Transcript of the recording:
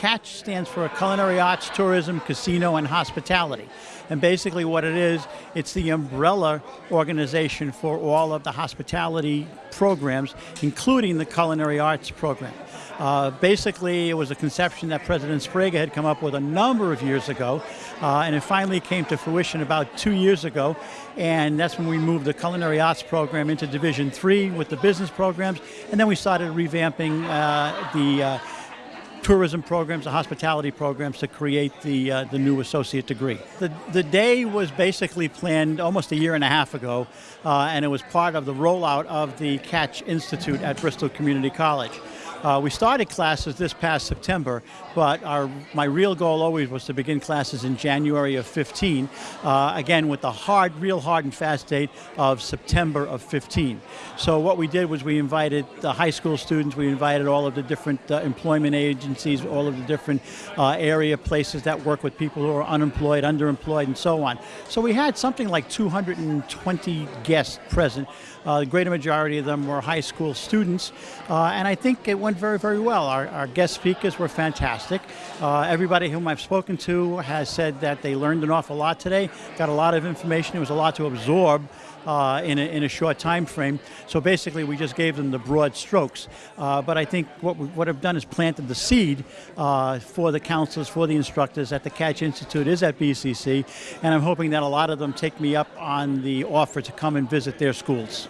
CATCH stands for Culinary Arts, Tourism, Casino, and Hospitality. And basically what it is, it's the umbrella organization for all of the hospitality programs, including the culinary arts program. Uh, basically, it was a conception that President Sprague had come up with a number of years ago, uh, and it finally came to fruition about two years ago, and that's when we moved the culinary arts program into Division Three with the business programs, and then we started revamping uh, the uh, tourism programs, the hospitality programs to create the, uh, the new associate degree. The, the day was basically planned almost a year and a half ago, uh, and it was part of the rollout of the CATCH Institute at Bristol Community College. Uh, we started classes this past September, but our, my real goal always was to begin classes in January of 15, uh, again with the hard, real hard and fast date of September of 15. So what we did was we invited the high school students, we invited all of the different uh, employment agencies, all of the different uh, area places that work with people who are unemployed, underemployed, and so on. So we had something like 220 guests present. Uh, the greater majority of them were high school students, uh, and I think it went very, very well. Our, our guest speakers were fantastic. Uh, everybody whom I've spoken to has said that they learned an awful lot today, got a lot of information, it was a lot to absorb uh, in, a, in a short time frame. So basically we just gave them the broad strokes. Uh, but I think what, we, what I've done is planted the seed uh, for the counselors, for the instructors at the CATCH Institute is at BCC, and I'm hoping that a lot of them take me up on the offer to come and visit their schools.